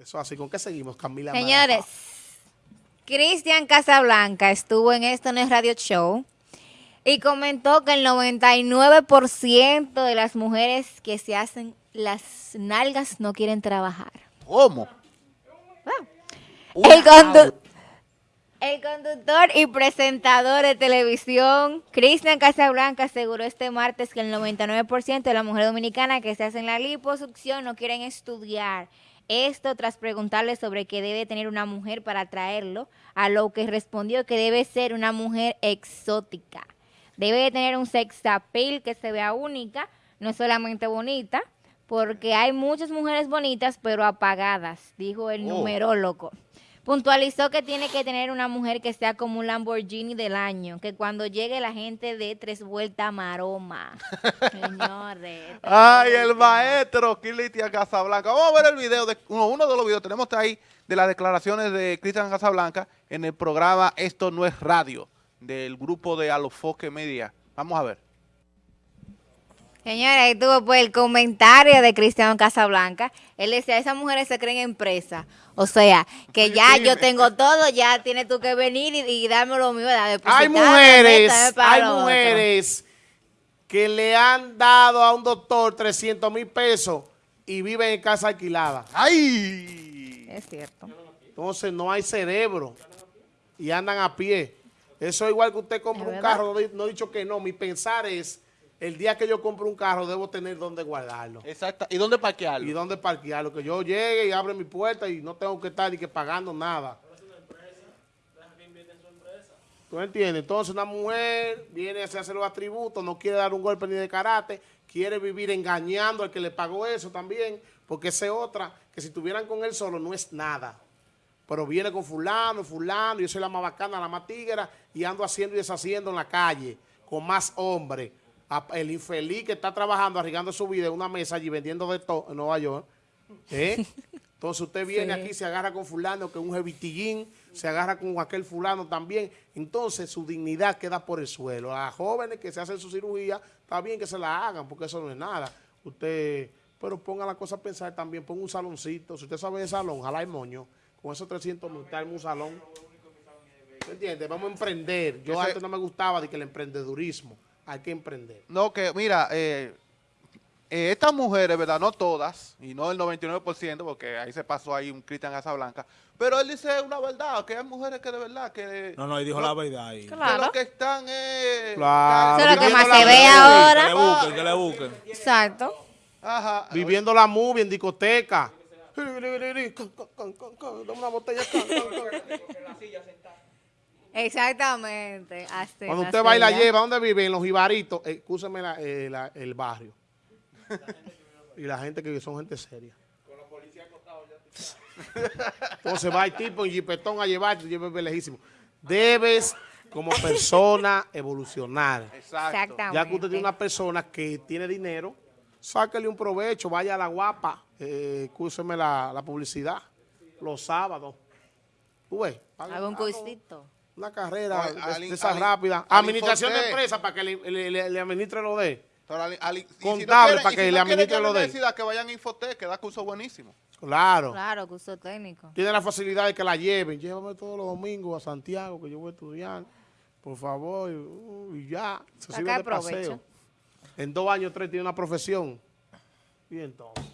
Eso así, ¿con qué seguimos, Camila? Señores, Cristian Casablanca estuvo en esto en el radio show y comentó que el 99% de las mujeres que se hacen las nalgas no quieren trabajar. ¿Cómo? El, condu- el conductor y presentador de televisión, Cristian Casablanca, aseguró este martes que el 99% de las mujeres dominicanas que se hacen la liposucción no quieren estudiar. Esto tras preguntarle sobre qué debe tener una mujer para atraerlo, a lo que respondió que debe ser una mujer exótica. Debe de tener un sex appeal que se vea única, no solamente bonita, porque hay muchas mujeres bonitas pero apagadas, dijo el Oh. numerólogo. Puntualizó que tiene que tener una mujer que sea como un Lamborghini del año, que cuando llegue la gente de tres vueltas maroma. Señores. Ay, el maestro Cristian Casablanca. Vamos a ver el video, de, uno, uno de los videos, tenemos ahí de las declaraciones de Cristian Casablanca en el programa Esto No es Radio, del grupo de Alofoque Media. Vamos a ver. Señora, ahí tuvo pues el comentario de Cristiano Casablanca. Él decía, esas mujeres se creen empresa. O sea, que ya yo tengo todo, ya tienes tú que venir y, y darme lo mío. da- Hay mujeres, hay otro. mujeres que le han dado a un doctor 300 mil pesos y viven en casa alquilada. ¡Ay! Es cierto. Entonces no hay cerebro y andan a pie. Eso es igual que usted compra ¿Es un verdad? carro, no he dicho que no. Mi pensar es, el día que yo compro un carro debo tener donde guardarlo. Exacto. ¿Y dónde parquearlo? Y dónde parquearlo. Que yo llegue y abra mi puerta y no tengo que estar ni que pagando nada. ¿Tú entiendes? Entonces una mujer viene a hacerse los atributos, no quiere dar un golpe ni de karate, quiere vivir engañando al que le pagó eso también, porque esa es otra, que si estuvieran con él solo no es nada. Pero viene con fulano, fulano, yo soy la más bacana, la más tigra, y ando haciendo y deshaciendo en la calle, con más hombres. A- El infeliz que está trabajando, arriesgando su vida en una mesa allí vendiendo de todo en Nueva York. ¿eh? Entonces usted viene Sí. aquí, se agarra con fulano, que es un jevitillín, se agarra con aquel fulano también. Entonces su dignidad queda por el suelo. A jóvenes que se hacen su cirugía, está bien que se la hagan, porque eso no es nada. Usted, pero ponga la cosa a pensar también, ponga un saloncito. Si usted sabe de salón, ojalá hay moño. Con esos 300 mil, en un salón. ¿Me entiende? Vamos a emprender. Yo Ese- antes no me gustaba de que el emprendedurismo. Hay que emprender. No, que mira, eh, eh, estas mujeres, ¿verdad? No todas, y no el 99%, porque ahí se pasó ahí un Cristian Casablanca, pero él dice una verdad, que hay mujeres que de verdad, que, No, no, y dijo la verdad ahí. que Claro. lo que están es... Claro. Eso es lo que más la se ve ahora. Que le busquen, que le busquen. Exacto. Ajá. Viviendo la movie en discoteca. Dame una botella. can, can, can. Exactamente. Así, Cuando así usted va y la ya. lleva, ¿dónde vive? En los jibaritos. Eh, Escúcheme la- eh, la- el barrio. y la gente que son gente seria. Entonces va el tipo en jipetón a llevarte, lleve lejísimo. Debes, como persona, evolucionar. Exacto. Exactamente. Ya que usted tiene una persona que tiene dinero, sáquele un provecho, vaya a la guapa, eh, escúcheme la, la publicidad, los sábados. ¿Tú ves? Hago un haga cursito. Una carrera de, de esas rápidas. Administración de empresa para que le, le- le- le administre lo de. Pero al- al- y si Contable para que si le no quieren administre lo de universidad, que vayan a Infotec, que da curso buenísimo. Claro. Claro, curso técnico. Tiene la facilidad de que la lleven. Llévame todos los domingos a Santiago, que yo voy a estudiar. Por favor. Y, uh, ya. Se Saca sirve de provecho. paseo. En dos años, tres, tiene una profesión. Y entonces.